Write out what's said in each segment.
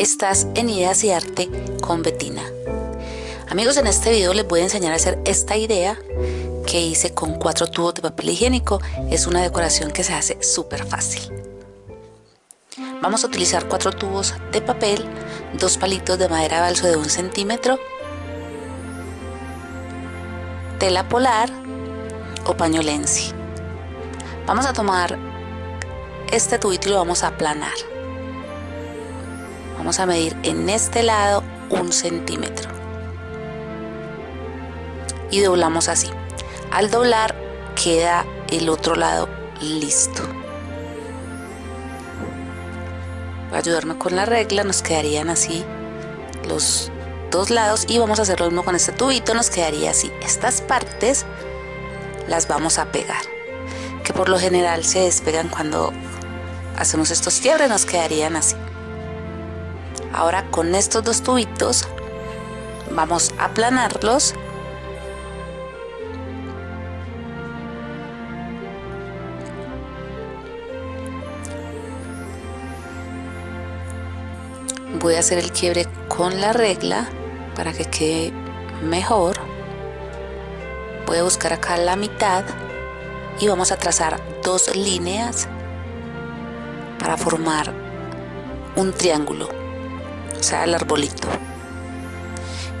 Estás en Ideas y Arte con Betina. Amigos, en este video les voy a enseñar a hacer esta idea que hice con cuatro tubos de papel higiénico. Es una decoración que se hace súper fácil. Vamos a utilizar cuatro tubos de papel, dos palitos de madera balso de un centímetro, tela polar o pañolensi. Vamos a tomar este tubito y lo vamos a aplanar. Vamos a medir en este lado un centímetro. Y doblamos así. Al doblar queda el otro lado listo. Voy a ayudarme con la regla, nos quedarían así los dos lados y vamos a hacer lo mismo con este tubito, nos quedaría así. Estas partes las vamos a pegar, que por lo general se despegan cuando hacemos estos quiebres, nos quedarían así. Ahora con estos dos tubitos vamos a aplanarlos. Voy a hacer el quiebre con la regla para que quede mejor. Voy a buscar acá la mitad y vamos a trazar dos líneas para formar un triángulo sea el arbolito.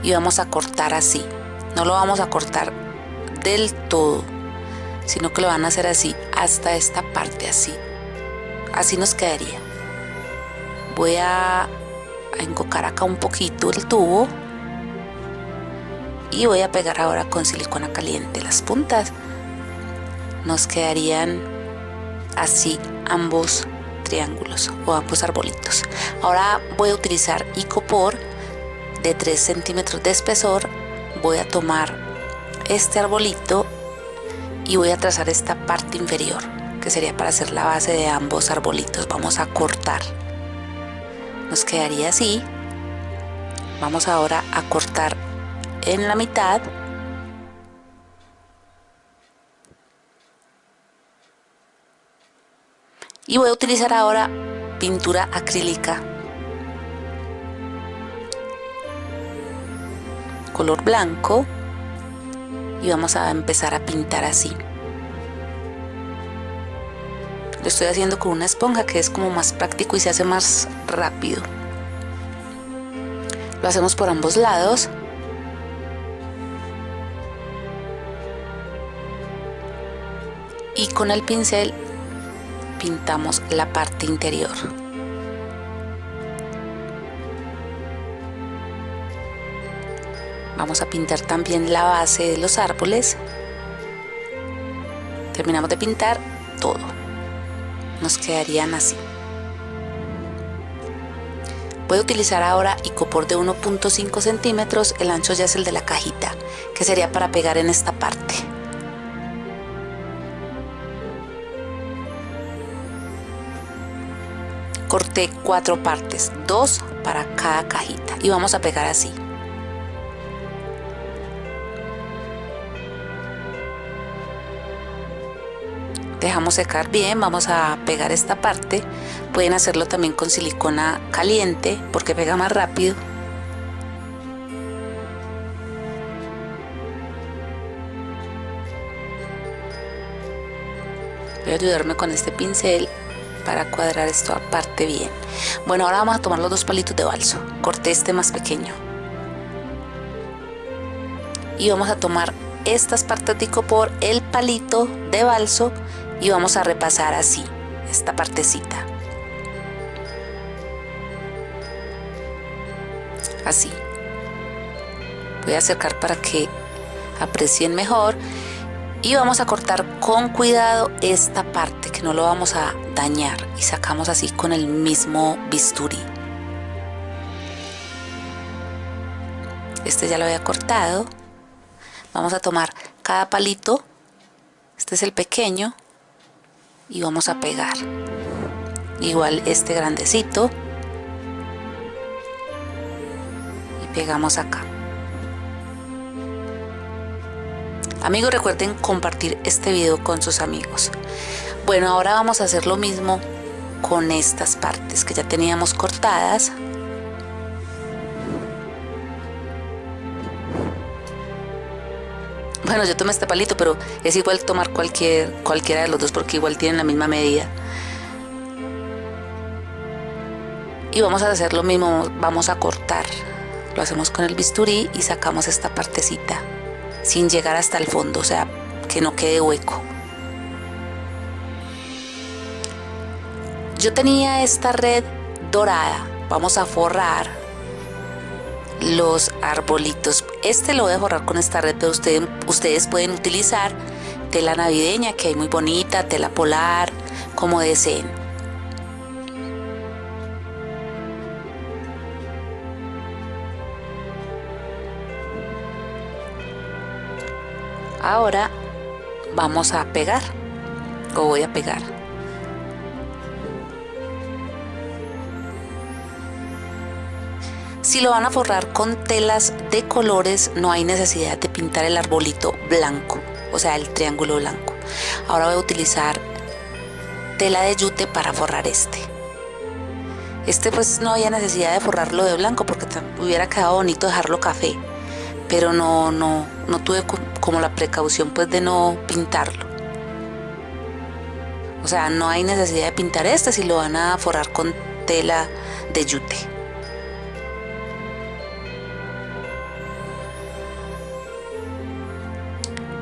Y vamos a cortar así. No lo vamos a cortar del todo sino que lo van a hacer así hasta esta parte así. Así nos quedaría. Voy a, a encocar acá un poquito el tubo. Y voy a pegar ahora con silicona caliente las puntas. Nos quedarían así ambos triángulos o ambos arbolitos. Ahora voy a utilizar icopor de 3 centímetros de espesor. Voy a tomar este arbolito y voy a trazar esta parte inferior que sería para hacer la base de ambos arbolitos. Vamos a cortar. Nos quedaría así. Vamos ahora a cortar en la mitad y voy a utilizar ahora pintura acrílica. Color blanco. Y vamos a empezar a pintar así. Lo estoy haciendo con una esponja que es como más práctico y se hace más rápido. Lo hacemos por ambos lados. Y con el pincel pintamos la parte interior. Vamos a pintar también la base de los árboles. Terminamos de pintar todo. Nos quedarían así. Voy a utilizar ahora icopor de 1.5 centímetros, el ancho ya es el de la cajita, que sería para pegar en esta parte. Corté cuatro partes, dos para cada cajita y vamos a pegar así. Dejamos secar bien, vamos a pegar esta parte. Pueden hacerlo también con silicona caliente porque pega más rápido. Voy a ayudarme con este pincel para cuadrar esto aparte bien. Bueno ahora vamos a tomar los dos palitos de balso. Corté este más pequeño. Y vamos a tomar estas partes de por el palito de balso y vamos a repasar así esta partecita. Así. Voy a acercar para que aprecien mejor y vamos a cortar con cuidado esta parte que no lo vamos a dañar. Y sacamos así con el mismo bisturí. Este ya lo había cortado. Vamos a tomar cada palito. Este es el pequeño. Y vamos a pegar. Igual este grandecito. Y pegamos acá Amigos, recuerden compartir este video con sus amigos. Bueno, ahora vamos a hacer lo mismo con estas partes que ya teníamos cortadas. Bueno, yo tomé este palito, pero es igual tomar cualquier, cualquiera de los dos porque igual tienen la misma medida. Y vamos a hacer lo mismo, vamos a cortar. Lo hacemos con el bisturí y sacamos esta partecita sin llegar hasta el fondo, o sea, que no quede hueco. Yo tenía esta red dorada, vamos a forrar los arbolitos. Este lo voy a forrar con esta red, pero ustedes, ustedes pueden utilizar tela navideña, que hay muy bonita, tela polar, como deseen. Ahora vamos a pegar, o voy a pegar. Si lo van a forrar con telas de colores, no hay necesidad de pintar el arbolito blanco, o sea, el triángulo blanco. Ahora voy a utilizar tela de yute para forrar este. Este pues no había necesidad de forrarlo de blanco porque hubiera quedado bonito dejarlo café, pero no, no, no tuve como la precaución pues de no pintarlo. O sea, no hay necesidad de pintar este si lo van a forrar con tela de yute.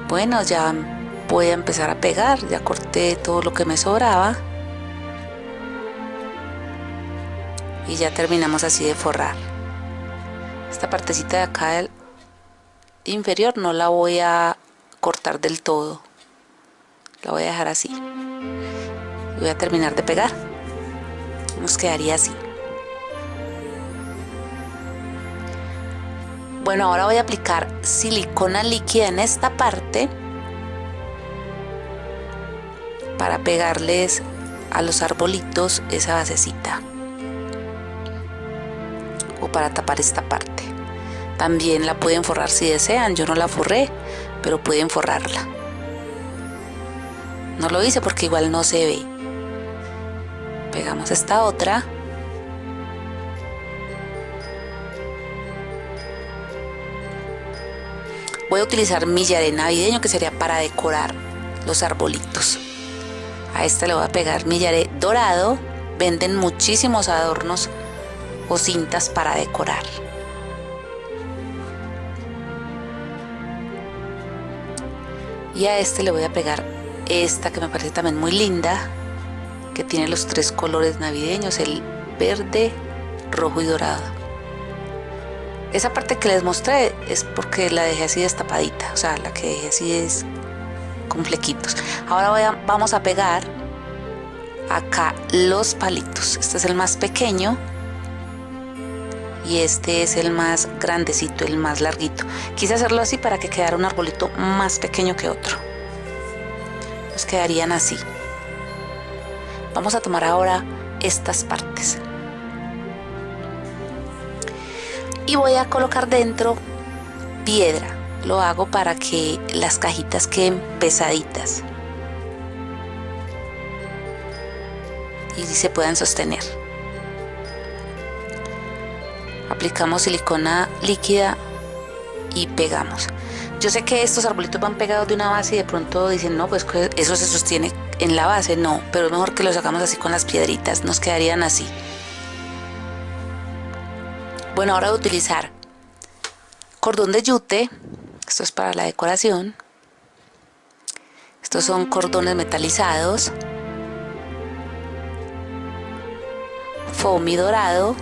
Bueno, ya voy a empezar a pegar, ya corté todo lo que me sobraba. Y ya terminamos así de forrar. Esta partecita de acá inferior no la voy a cortar del todo. La voy a dejar así. Voy a terminar de pegar. Nos quedaría así. Bueno, ahora voy a aplicar silicona líquida en esta parte para pegarles a los arbolitos esa basecita o para tapar esta parte. También la pueden forrar si desean, yo no la forré, pero pueden forrarla. No lo hice porque igual no se ve. Pegamos esta otra. Voy a utilizar millaré navideño que sería para decorar los arbolitos. A este le voy a pegar millaré dorado. Venden muchísimos adornos o cintas para decorar. Y a este le voy a pegar esta que me parece también muy linda, que tiene los tres colores navideños, el verde, rojo y dorado. Esa parte que les mostré es porque la dejé así destapadita, o sea, la que dejé así es con flequitos. Ahora vamos a pegar acá los palitos. Este es el más pequeño y este es el más grandecito, el más larguito. Quise hacerlo así para que quedara un arbolito más pequeño que otro. Nos quedarían así. Vamos a tomar ahora estas partes. y voy a colocar dentro piedra. Lo hago para que las cajitas queden pesaditas y se puedan sostener. Aplicamos silicona líquida y pegamos. Yo sé que estos arbolitos van pegados de una base y de pronto dicen, no, pues eso se sostiene en la base. No, pero es mejor que lo sacamos así con las piedritas, nos quedarían así. Bueno, ahora voy a utilizar cordón de yute, esto es para la decoración. Estos son cordones metalizados, foamy dorado,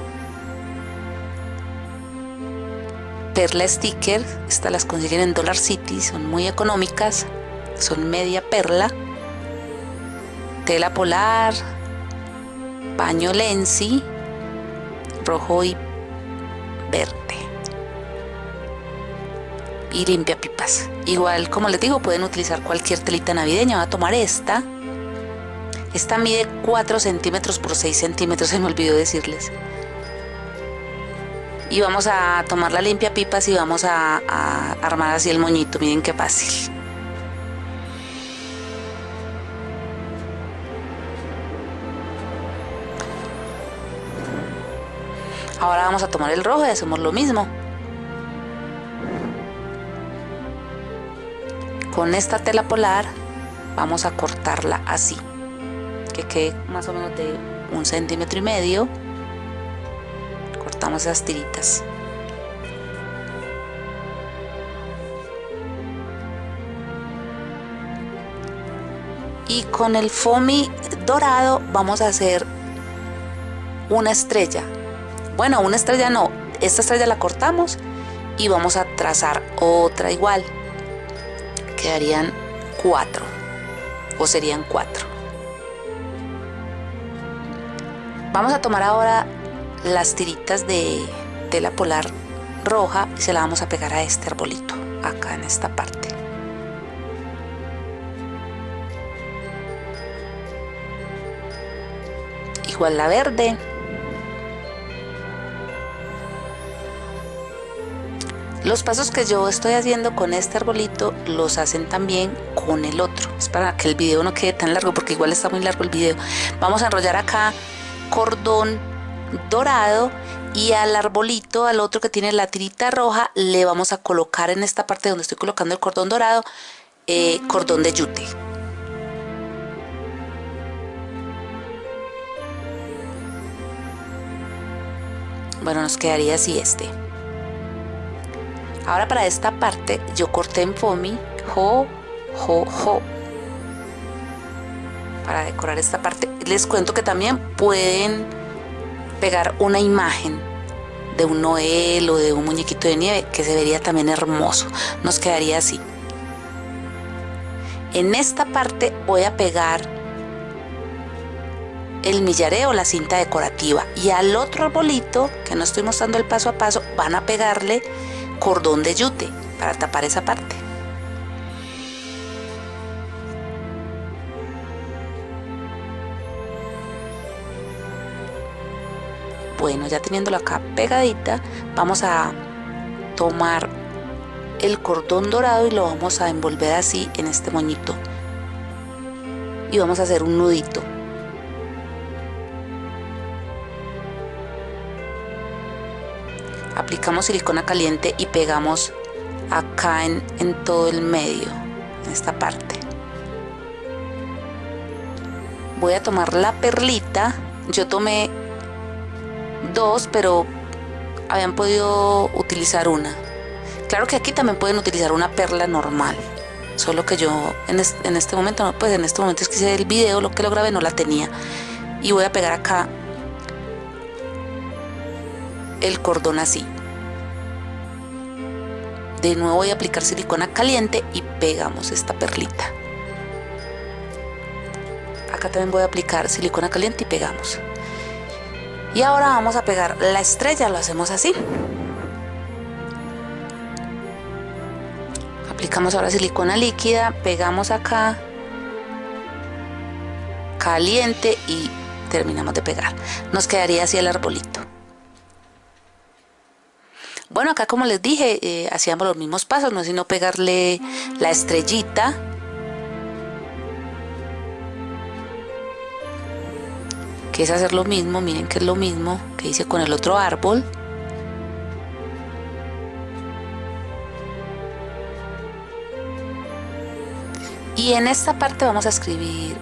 perla sticker, estas las consiguen en Dollar City, son muy económicas, son media perla, tela polar, paño lenzi, rojo y verde. Y limpia pipas. Igual como les digo pueden utilizar cualquier telita navideña voy a tomar esta. Esta mide 4 centímetros por 6 centímetros se me olvidó decirles y vamos a tomar la limpia pipas y vamos a, a armar así el moñito miren qué fácil Ahora vamos a tomar el rojo y hacemos lo mismo. con esta tela polar vamos a cortarla así que quede más o menos de un centímetro y medio cortamos esas tiritas. Y con el foamy dorado vamos a hacer una estrella. Bueno una estrella no. Esta estrella la cortamos y vamos a trazar otra igual. Quedarían cuatro o serían cuatro. Vamos a tomar ahora las tiritas de tela polar roja y se la vamos a pegar a este arbolito acá en esta parte igual la verde Los pasos que yo estoy haciendo con este arbolito los hacen también con el otro. Es para que el video no quede tan largo porque igual está muy largo el video. Vamos a enrollar acá cordón dorado y al arbolito, al otro que tiene la tirita roja, le vamos a colocar en esta parte donde estoy colocando el cordón dorado, eh, cordón de yute. Bueno, nos quedaría así este. Ahora para esta parte yo corté en foamy, jo, jo, jo. Para decorar esta parte. Les cuento que también pueden pegar una imagen de un Noel o de un muñequito de nieve que se vería también hermoso. Nos quedaría así. En esta parte voy a pegar el millareo, la cinta decorativa y al otro arbolito que no estoy mostrando el paso a paso van a pegarle cordón de yute para tapar esa parte. Bueno, ya teniéndolo acá pegadita, vamos a tomar el cordón dorado y lo vamos a envolver así en este moñito. Y vamos a hacer un nudito. aplicamos silicona caliente y pegamos acá en, todo el medio en esta parte voy a tomar la perlita yo tomé dos pero habían podido utilizar una claro que aquí también pueden utilizar una perla normal solo que yo en este, en este momento pues en este momento es que hice el video lo que lo grabé no la tenía y voy a pegar acá el cordón así. De nuevo voy a aplicar silicona caliente y pegamos esta perlita. Acá también voy a aplicar silicona caliente y pegamos. Y ahora vamos a pegar la estrella, lo hacemos así. Aplicamos ahora silicona líquida, pegamos acá, caliente y terminamos de pegar. Nos quedaría así el arbolito. Bueno, acá como les dije, eh, hacíamos los mismos pasos, no sino pegarle la estrellita. Que es hacer lo mismo, miren que es lo mismo que hice con el otro árbol. Y en esta parte vamos a escribir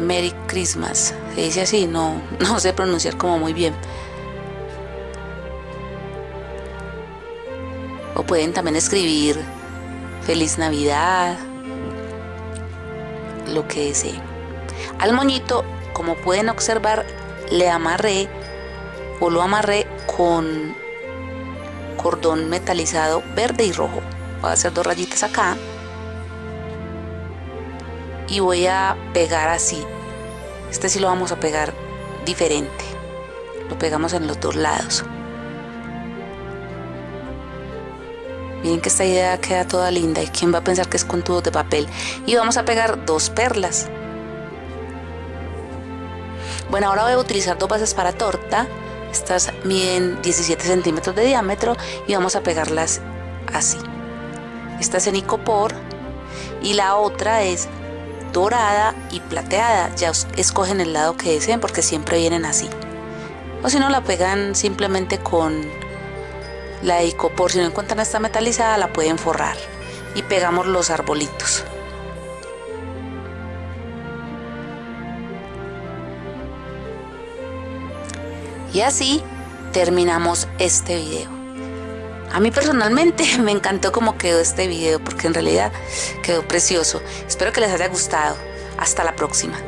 Merry Christmas. Se dice así, no, no sé pronunciar como muy bien. O pueden también escribir Feliz Navidad, lo que deseen. Al moñito, como pueden observar, le amarré o lo amarré con cordón metalizado verde y rojo. Voy a hacer dos rayitas acá y voy a pegar así. Este sí lo vamos a pegar diferente. Lo pegamos en los dos lados. Miren que esta idea queda toda linda y quién va a pensar que es con tubos de papel. Y vamos a pegar dos perlas. Bueno, ahora voy a utilizar dos bases para torta. Estas miden 17 centímetros de diámetro y vamos a pegarlas así. Esta es en icopor y la otra es dorada y plateada. Ya escogen el lado que deseen porque siempre vienen así. O si no, la pegan simplemente con la icopor, si no encuentran esta metalizada, la pueden forrar. y pegamos los arbolitos. Y así terminamos este video. A mí personalmente me encantó cómo quedó este video porque en realidad quedó precioso. Espero que les haya gustado. Hasta la próxima.